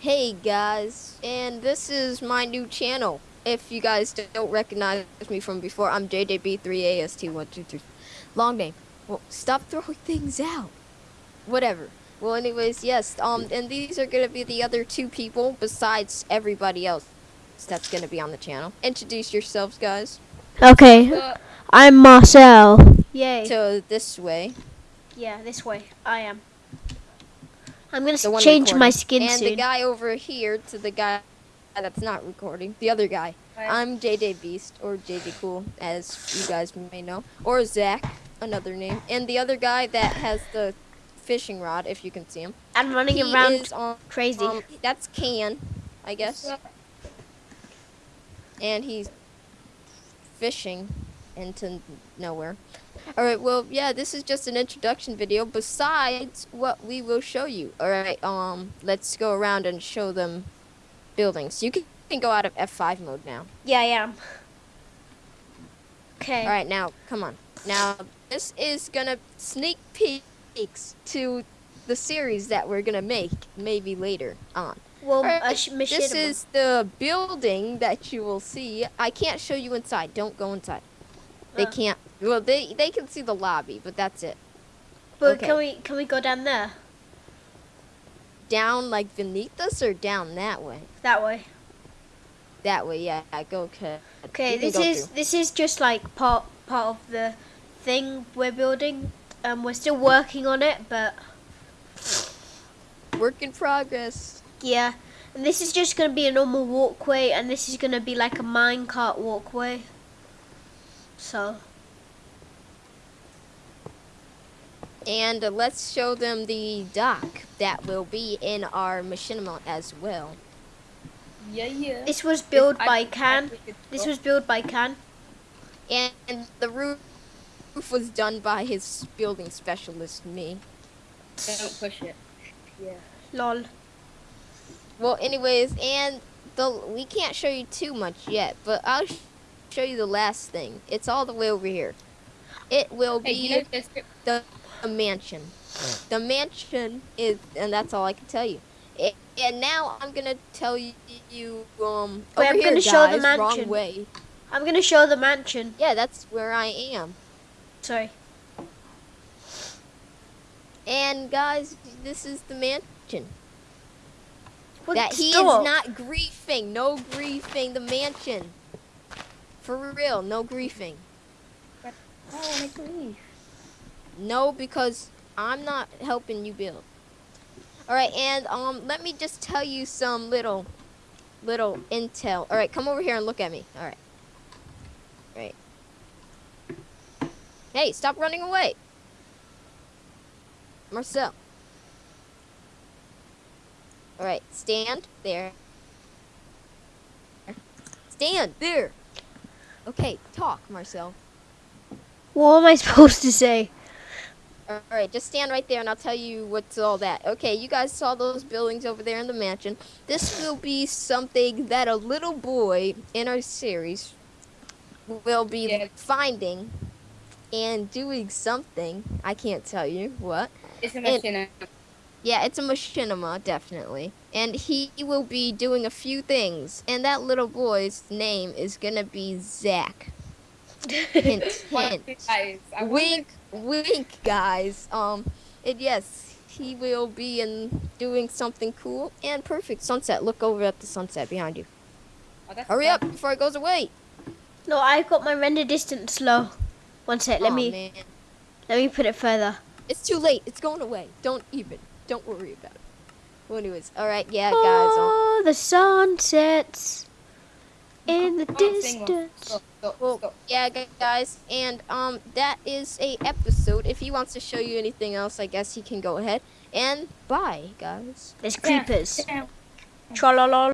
Hey guys, and this is my new channel. If you guys don't recognize me from before, I'm JJB3AST123. Long name. Well, stop throwing things out. Whatever. Well, anyways, yes, um, and these are gonna be the other two people besides everybody else that's gonna be on the channel. Introduce yourselves, guys. Okay, Uh, I'm Marcel. Yay. So this way. yeah, this way. I am. I'm gonna The one change my recording. skin and soon. the guy over here to the guy that's not recording. The other guy. Hi. I'm JJ Beast or JJ Cool, as you guys may know, or Zach, another name, and the other guy that has the fishing rod, if you can see him. I'm running he around is on. crazy. Um, that's Can, I guess, and he's fishing into nowhere. All right, well, yeah, this is just an introduction video. Besides what we will show you. All right, um, let's go around and show them buildings. You can, can go out of F5 mode now. yeah, I am. Okay. All right, now come on. Now this is gonna sneak peeks to the series that we're gonna make maybe later on. Well, Alright, uh, this is the building that you will see. I can't show you inside. Don't go inside. They Uh. can't. Well, they they can see the lobby, but that's it. But okay. can we can we go down there? Down like beneath us or down that way? That way. That way, yeah. Go okay. Okay, this is through. this is just like part part of the thing we're building. Um, we're still working on it, but work in progress. yeah. And this is just gonna be a normal walkway, and this is gonna be like a minecart walkway. So And uh, let's show them the dock that will be in our machinima as well. yeah, yeah. this was built I- by I Can. think it's This was built by Can. And the roof roof was done by his building specialist, me. Don't push it. Yeah. Lol. Well, anyways, and the we can't show you too much yet, but I'll sh- show you the last thing. It's all the way over here. It will Hey, be you know the, the mansion. The mansion is, and that's all I can tell you. It, and now I'm gonna tell you, you um, Wait, over I'm here, gonna show the guys, wrong mansion. way. I'm gonna show the mansion. Yeah, that's where I am. Sorry. And guys, this is the mansion. What, that he stop. is not griefing. No griefing. The mansion. For real, no griefing. Oh, my grief. No, because I'm not helping you build. All right, and um, let me just tell you some little, little intel. All right, come over here and look at me. All right. Hey, stop running away. Marcel. All right, stand there. Stand there. Okay, talk, Marcel. What am I supposed to say? All right, just stand right there and I'll tell you what's all that. Okay, you guys saw those buildings over there in the mansion. This will be something that a little boy in our series will be Yeah. finding and doing something. I can't tell you what. It's a And- machine. Yeah, it's a machinima, definitely. And he will be doing a few things. And that little boy's name is gonna be Zach. Hint, hint. Guys, I wink, wink, guys. Um, and yes, he will be in doing something cool and perfect. Sunset. Look over at the sunset behind you. Oh, that's Hurry up before it goes away. No, I've got my render distance low. One sec, let Aw, me man. let me put it further. It's too late. It's going away. Don't even. Don't worry about it. Well, anyways, all right, yeah, guys. Oh, the sun sets in the Come on, sing one. distance. Go, go, Well, go. yeah, guys, and um, that is a episode. If he wants to show you anything else, I guess he can go ahead. And bye, guys. There's Yeah, creepers. yeah. Tra-la-la.